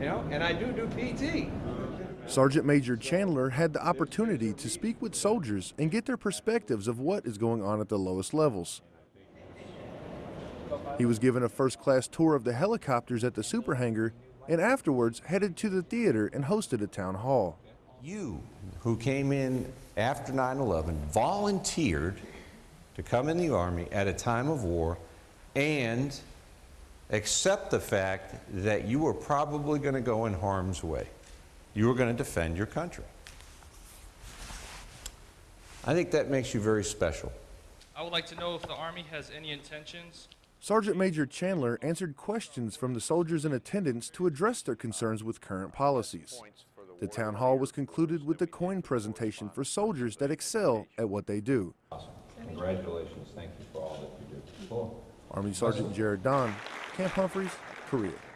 you know, and I do do PT. Sergeant Major Chandler had the opportunity to speak with soldiers and get their perspectives of what is going on at the lowest levels. He was given a first class tour of the helicopters at the super hangar and afterwards headed to the theater and hosted a town hall. You, who came in after 9 11, volunteered to come in the Army at a time of war and accept the fact that you were probably going to go in harm's way. You were going to defend your country. I think that makes you very special. I would like to know if the Army has any intentions Sergeant Major Chandler answered questions from the soldiers in attendance to address their concerns with current policies. The town hall was concluded with the coin presentation for soldiers that excel at what they do. Awesome! Congratulations. Thank you for all that you do. Cool. Army Sergeant Jared Don, Camp Humphreys, Korea.